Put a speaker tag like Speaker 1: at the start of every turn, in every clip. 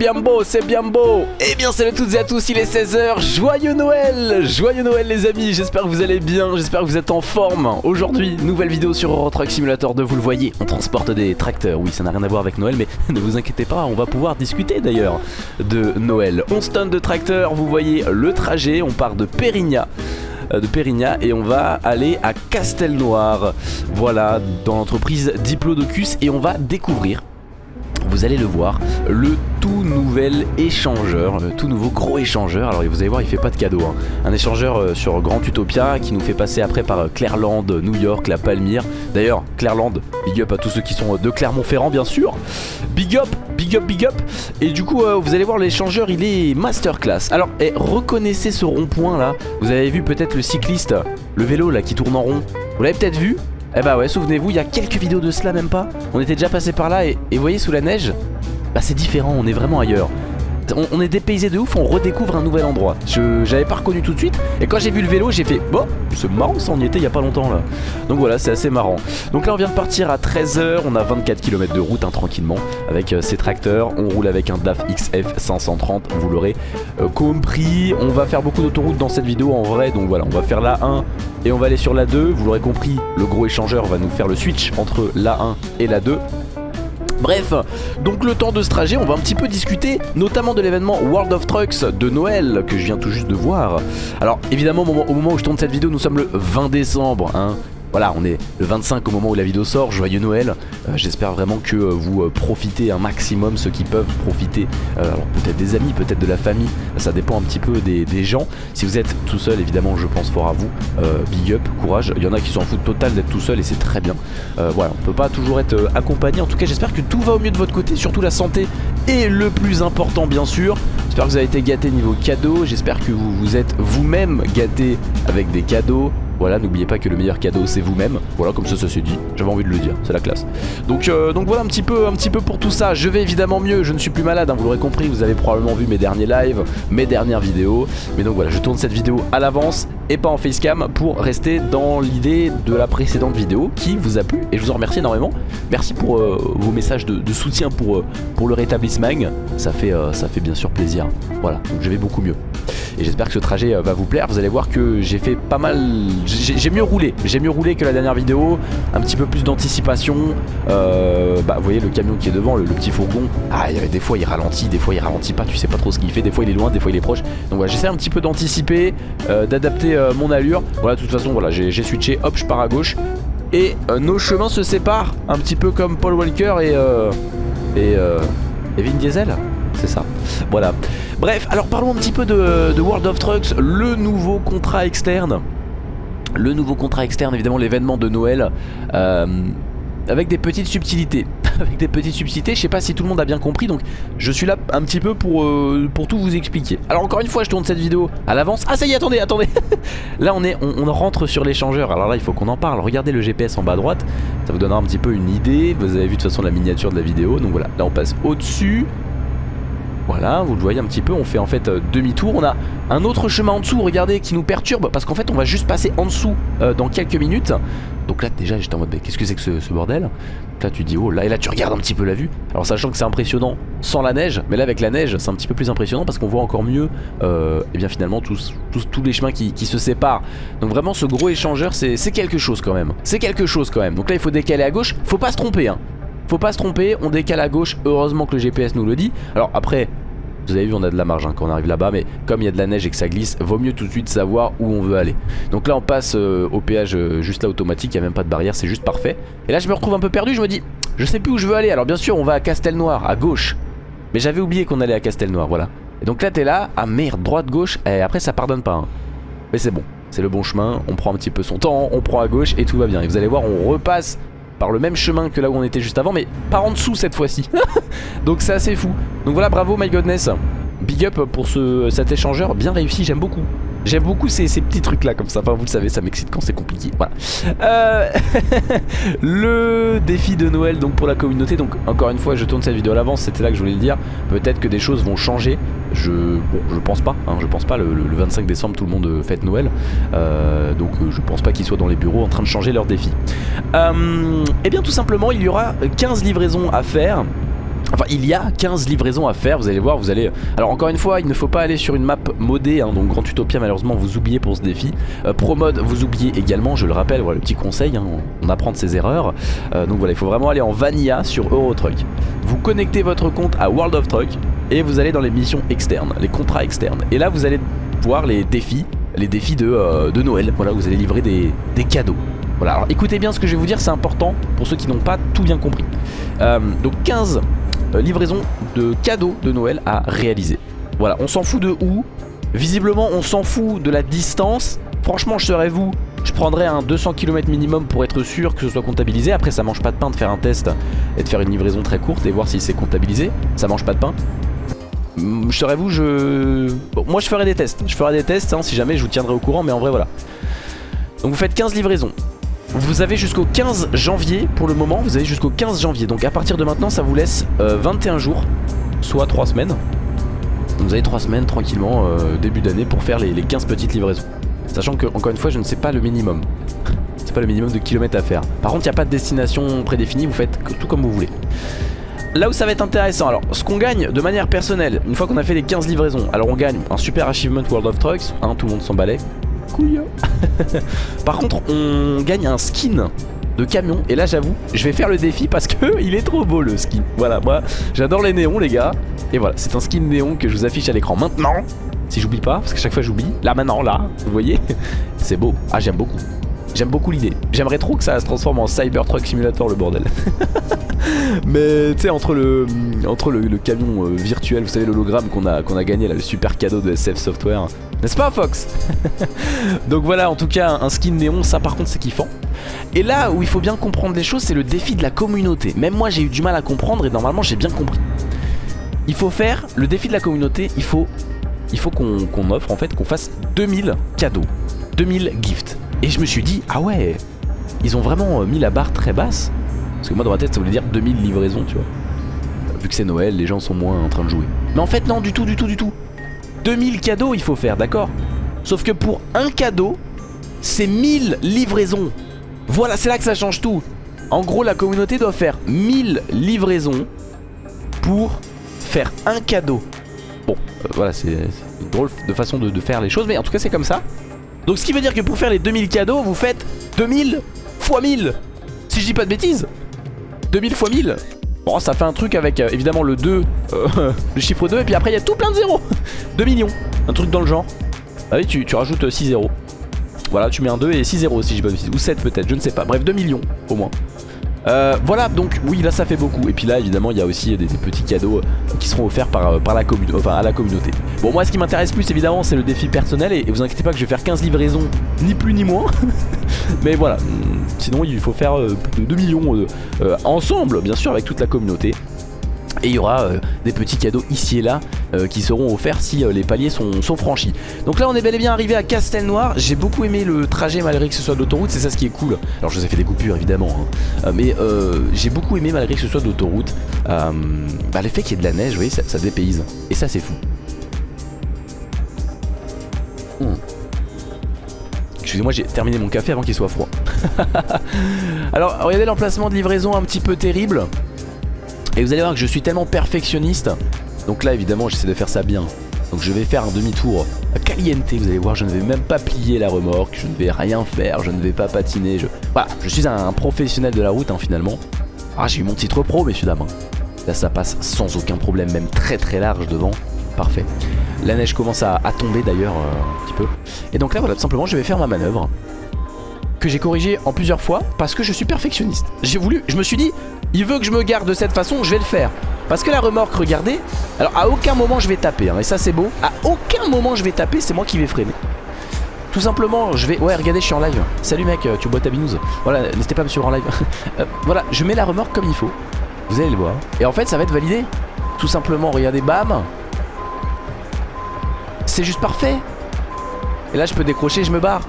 Speaker 1: C'est bien beau, c'est bien beau. Eh bien salut à toutes et à tous, il est 16h, joyeux Noël. Joyeux Noël les amis, j'espère que vous allez bien, j'espère que vous êtes en forme. Aujourd'hui, nouvelle vidéo sur Euro Truck Simulator 2, vous le voyez, on transporte des tracteurs. Oui, ça n'a rien à voir avec Noël, mais ne vous inquiétez pas, on va pouvoir discuter d'ailleurs de Noël. 11 tonnes de tracteurs, vous voyez le trajet, on part de Périgna euh, de Périgna et on va aller à Castelnoir. Voilà dans l'entreprise Diplodocus et on va découvrir vous allez le voir, le tout nouvel échangeur, le tout nouveau gros échangeur. Alors vous allez voir, il fait pas de cadeau. Hein. Un échangeur euh, sur Grand Utopia qui nous fait passer après par euh, Clairland, New York, la Palmyre. D'ailleurs, Clairland, big up à tous ceux qui sont euh, de Clermont-Ferrand, bien sûr. Big up, big up, big up. Et du coup, vous allez voir, l'échangeur, il est masterclass. Alors, eh, reconnaissez ce rond-point là. Vous avez vu peut-être le cycliste, le vélo là qui tourne en rond. Vous l'avez peut-être vu? Eh bah ouais, souvenez-vous, il y a quelques vidéos de cela même pas. On était déjà passé par là et, vous voyez sous la neige, bah c'est différent, on est vraiment ailleurs on, est dépaysé de ouf, on redécouvre un nouvel endroit. Je J'avais pas reconnu tout de suite. Et quand j'ai vu le vélo, j'ai fait bon, c'est marrant, ça on y était il y a pas longtemps là. Donc voilà, c'est assez marrant. Donc là, on vient de partir à 13h. On a 24 km de route hein, tranquillement avec euh, ces tracteurs. On roule avec un DAF XF 530, vous l'aurez euh, compris. On va faire beaucoup d'autoroutes dans cette vidéo en vrai. Donc voilà, on va faire la 1 et on va aller sur la 2. Vous l'aurez compris, le gros échangeur va nous faire le switch entre la 1 et la 2. Bref, donc le temps de ce trajet, on va un petit peu discuter notamment de l'événement World of Trucks de Noël que je viens tout juste de voir. Alors évidemment au moment où je tourne cette vidéo, nous sommes le 20 décembre, hein, voilà, on est le 25 au moment où la vidéo sort, joyeux Noël. Euh, j'espère vraiment que euh, vous euh, profitez un maximum, ceux qui peuvent profiter. alors peut-être des amis, peut-être de la famille, ça dépend un petit peu des, gens. Si vous êtes tout seul, évidemment, je pense fort à vous. big up, courage. Il y en a qui s'en foutent total d'être tout seul et c'est très bien. voilà, on peut pas toujours être accompagné. En tout cas, j'espère que tout va au mieux de votre côté, surtout la santé est le plus important, bien sûr. J'espère que vous avez été gâté niveau cadeau. J'espère que vous vous êtes vous-même gâté avec des cadeaux. Voilà, n'oubliez pas que le meilleur cadeau c'est vous-même. Voilà, comme ça ça s'est dit. J'avais envie de le dire, c'est la classe. Donc, euh, voilà un petit, peu, un petit peu pour tout ça. Je vais évidemment mieux, je ne suis plus malade, hein, vous l'aurez compris. Vous avez probablement vu mes derniers lives, mes dernières vidéos. Mais donc voilà, je tourne cette vidéo à l'avance et pas en facecam pour rester dans l'idée de la précédente vidéo qui vous a plu et je vous en remercie énormément. Merci pour euh, vos messages de, soutien pour, euh, pour le rétablissement. Ça fait, ça fait bien sûr plaisir. Voilà, donc je vais beaucoup mieux. Et j'espère que ce trajet va vous plaire. Vous allez voir que j'ai fait pas mal j'ai mieux roulé, j'ai mieux roulé que la dernière vidéo, un petit peu plus d'anticipation, euh, bah vous voyez le camion qui est devant, le, petit fourgon, ah des fois il ralentit, des fois il ralentit pas, tu sais pas trop ce qu'il fait, des fois il est loin, des fois il est proche, donc voilà j'essaie un petit peu d'anticiper, euh, d'adapter euh, mon allure, voilà de toute façon voilà j'ai switché, hop je pars à gauche, et nos chemins se séparent, un petit peu comme Paul Walker et, et, et Vin Diesel, c'est ça, voilà. Bref, alors parlons un petit peu de, World of Trucks, le nouveau contrat externe le nouveau contrat externe, évidemment l'événement de Noël, euh, avec des petites subtilités. avec des petites subtilités, je sais pas si tout le monde a bien compris, donc je suis là un petit peu pour, euh, tout vous expliquer. Alors encore une fois, je tourne cette vidéo à l'avance. Ah ça y est, attendez, attendez Là on, est, on, rentre sur l'échangeur, alors là il faut qu'on en parle. Regardez le GPS en bas à droite, ça vous donnera un petit peu une idée. Vous avez vu de toute façon la miniature de la vidéo, donc voilà, là on passe au-dessus. Voilà, vous le voyez un petit peu, on fait en fait euh, demi-tour. On a un autre chemin en dessous, regardez, qui nous perturbe parce qu'en fait on va juste passer en dessous euh, dans quelques minutes. Donc là déjà j'étais en mode, qu'est-ce que c'est que ce, bordel? Là tu dis, oh là, et là tu regardes un petit peu la vue. Alors sachant que c'est impressionnant sans la neige, mais là avec la neige c'est un petit peu plus impressionnant parce qu'on voit encore mieux, euh, et bien finalement tous, tous, les chemins qui, qui, se séparent. Donc vraiment ce gros échangeur c'est quelque chose quand même. C'est quelque chose quand même. Donc là il faut décaler à gauche, faut pas se tromper hein. Faut pas se tromper, on décale à gauche, heureusement que le GPS nous le dit. Alors après, vous avez vu on a de la marge hein, quand on arrive là-bas mais comme il y a de la neige et que ça glisse vaut mieux tout de suite savoir où on veut aller. Donc là on passe euh, au péage euh, juste là automatique il n'y a même pas de barrière c'est juste parfait. Et là je me retrouve un peu perdu je me dis je sais plus où je veux aller. Alors bien sûr on va à Castelnoir à gauche. Mais j'avais oublié qu'on allait à Castelnoir voilà. Et donc là t'es là ah merde droite gauche et après ça pardonne pas hein. mais c'est bon c'est le bon chemin on prend un petit peu son temps on prend à gauche et tout va bien. Et vous allez voir on repasse par le même chemin que là où on était juste avant mais pas en dessous cette fois-ci. Donc c'est assez fou donc voilà bravo my godness big up pour ce, cet échangeur bien réussi j'aime beaucoup. J'aime beaucoup ces, petits trucs là comme ça, enfin vous le savez ça m'excite quand c'est compliqué, voilà. Euh, Le défi de Noël donc pour la communauté, donc encore une fois je tourne cette vidéo à l'avance, c'était là que je voulais le dire. Peut-être que des choses vont changer, je, pense pas, hein, je pense pas, le, 25 décembre tout le monde fête Noël. Euh, Donc euh, je pense pas qu'ils soient dans les bureaux en train de changer leurs défis. Et eh bien tout simplement il y aura 15 livraisons à faire Enfin il y a 15 livraisons à faire vous allez voir vous allez Alors encore une fois il ne faut pas aller sur une map modée hein, Donc Grand Utopia malheureusement vous oubliez pour ce défi. Euh, Pro Mode vous oubliez également je le rappelle voilà le petit conseil hein, on apprend de ses erreurs. Euh, Donc voilà il faut vraiment aller en Vanilla sur Eurotruck. Vous connectez votre compte à World of Truck Et vous allez dans les missions externes Les contrats externes. Et là vous allez voir les défis Les défis de, euh, de Noël. Voilà vous allez livrer des, des cadeaux. Voilà, alors écoutez bien ce que je vais vous dire, c'est important pour ceux qui n'ont pas tout bien compris. Euh, donc 15 euh, livraisons de cadeaux de Noël à réaliser. Voilà, on s'en fout de où. Visiblement, on s'en fout de la distance. Franchement, je serais vous, je prendrais un 200 km minimum pour être sûr que ce soit comptabilisé. Après, ça mange pas de pain de faire un test et de faire une livraison très courte et voir si c'est comptabilisé. Ça mange pas de pain. Je serais vous, je... moi, je ferai des tests. Je ferai des tests, hein, si jamais, je vous tiendrai au courant. Mais en vrai, voilà. Donc vous faites 15 livraisons. Vous avez jusqu'au 15 janvier pour le moment, vous avez jusqu'au 15 janvier. Donc à partir de maintenant, ça vous laisse 21 euh, jours, soit 3 semaines. vous avez 3 semaines tranquillement, euh, début d'année, pour faire les, 15 petites livraisons. Sachant que, encore une fois, je ne sais pas le minimum. C'est pas le minimum de kilomètres à faire. Par contre, il n'y a pas de destination prédéfinie, vous faites tout comme vous voulez. Là où ça va être intéressant, alors ce qu'on gagne de manière personnelle, une fois qu'on a fait les 15 livraisons, alors on gagne un super achievement World of Trucks, hein, tout le monde s'en balait, Par contre on gagne un skin de camion et là j'avoue je vais faire le défi parce que il est trop beau le skin. Voilà moi j'adore les néons les gars. Et voilà c'est un skin néon que je vous affiche à l'écran maintenant. Si j'oublie pas parce que chaque fois j'oublie. Là maintenant là vous voyez C'est beau. Ah j'aime beaucoup J'aime beaucoup l'idée. J'aimerais trop que ça se transforme en Cybertruck Simulator le bordel. Mais tu sais entre le entre le, camion euh, virtuel, vous savez l'hologramme qu'on a a gagné là, le super cadeau de SF Software. N'est-ce pas Fox? Donc voilà, en tout cas un skin néon, ça par contre c'est kiffant. Et là où il faut bien comprendre les choses, c'est le défi de la communauté. Même moi j'ai eu du mal à comprendre et normalement j'ai bien compris. Il faut faire le défi de la communauté, il faut il faut qu'on offre en fait qu'on fasse 2000 cadeaux, 2000 gifts. Et je me suis dit, ah ouais, ils ont vraiment euh, mis la barre très basse. Parce que moi dans ma tête ça voulait dire 2000 livraisons, tu vois. Vu que c'est Noël, les gens sont moins en train de jouer. Mais en fait non, du tout, du tout, du tout. 2000 cadeaux il faut faire, d'accord? Sauf que pour un cadeau, c'est 1000 livraisons. Voilà, c'est là que ça change tout. En gros, la communauté doit faire 1000 livraisons pour faire un cadeau. Bon, euh, voilà, c'est une drôle de façon de, de faire les choses, mais en tout cas c'est comme ça. Donc ce qui veut dire que pour faire les 2000 cadeaux, vous faites 2000 fois 1000. Si je dis pas de bêtises. 2000 fois 1000. Bon, ça fait un truc avec euh, évidemment le 2, euh, le chiffre 2, et puis après il y a tout plein de zéros. 2 millions, un truc dans le genre. Ah oui, tu, tu rajoutes 6 zéros. Voilà, tu mets un 2 et 6 zéros si dis pas de bêtises. Ou 7 peut-être, je ne sais pas. Bref, 2 millions au moins. Euh, voilà donc oui là ça fait beaucoup. Et puis là évidemment il y a aussi des, petits cadeaux euh, qui seront offerts par, euh, la à la communauté. Bon moi ce qui m'intéresse plus évidemment c'est le défi personnel. Et, vous inquiétez pas que je vais faire 15 livraisons ni plus ni moins. Mais voilà. Sinon il faut faire 2 millions ensemble bien sûr avec toute la communauté. Et il y aura euh, des petits cadeaux ici et là euh, qui seront offerts si euh, les paliers sont, franchis. Donc là on est bel et bien arrivé à Castelnoir. J'ai beaucoup aimé le trajet malgré que ce soit d'autoroute, c'est ça ce qui est cool. Alors je vous ai fait des coupures évidemment, hein. mais j'ai beaucoup aimé malgré que ce soit d'autoroute. bah, l'effet qu'il y ait de la neige, vous voyez, ça, ça dépayse. Et ça c'est fou. Hmm. Excusez-moi, j'ai terminé mon café avant qu'il soit froid. Alors, regardez l'emplacement de livraison un petit peu terrible. Et vous allez voir que je suis tellement perfectionniste. Donc là évidemment j'essaie de faire ça bien. Donc je vais faire un demi-tour à caliente. Vous allez voir je ne vais même pas plier la remorque. Je ne vais rien faire, je ne vais pas patiner. Je... Voilà, je suis un, professionnel de la route hein, finalement. Ah j'ai eu mon titre pro messieurs dames. Là ça passe sans aucun problème Même très très large devant. Parfait. La neige commence à, tomber d'ailleurs euh, un petit peu. Et donc là voilà tout simplement je vais faire ma manœuvre que j'ai corrigé en plusieurs fois parce que je suis perfectionniste. J'ai voulu, je me suis dit, il veut que je me garde de cette façon, je vais le faire. Parce que la remorque, regardez, alors à aucun moment je vais taper, hein, et ça c'est beau, à aucun moment je vais taper, c'est moi qui vais freiner. Tout simplement, je vais... Ouais, regardez, je suis en live. Salut mec, tu bois ta binouse. Voilà, n'hésitez pas à me suivre en live. Euh, voilà, je mets la remorque comme il faut. Vous allez le voir. Et en fait, ça va être validé. Tout simplement, regardez, bam. C'est juste parfait. Et là, je peux décrocher, je me barre.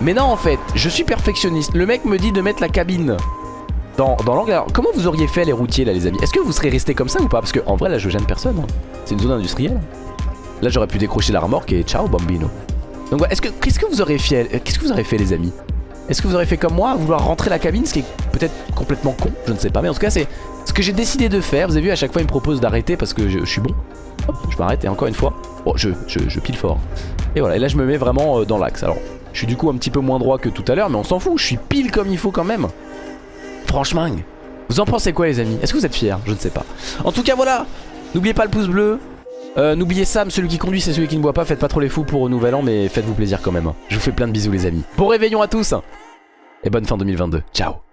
Speaker 1: Mais non en fait, je suis perfectionniste Le mec me dit de mettre la cabine dans, l'angle Alors comment vous auriez fait les routiers là les amis? Est-ce que vous serez resté comme ça ou pas? Parce que en vrai là je gêne personne hein. C'est une zone industrielle Là j'aurais pu décrocher la remorque et ciao bambino Donc est-ce que, qu'est-ce que vous aurez aurez fait les amis? Est-ce que vous aurez fait comme moi, vouloir rentrer la cabine, ce qui est peut-être complètement con, je ne sais pas. Mais en tout cas, c'est ce que j'ai décidé de faire. Vous avez vu, à chaque fois, il me propose d'arrêter parce que je, suis bon. Hop, je m'arrête et encore une fois, oh, je, je, pile fort. Et voilà, et là, je me mets vraiment euh, dans l'axe. Alors, je suis du coup un petit peu moins droit que tout à l'heure, mais on s'en fout, je suis pile comme il faut quand même. Franchement, vous en pensez quoi les amis? Est-ce que vous êtes fiers? Je ne sais pas. En tout cas, voilà, n'oubliez pas le pouce bleu, euh, N'oubliez Sam, celui qui conduit c'est celui qui ne boit pas. Faites pas trop les fous pour au nouvel an mais faites-vous plaisir quand même. Je vous fais plein de bisous les amis. Bon réveillon à tous. Et bonne fin 2022, ciao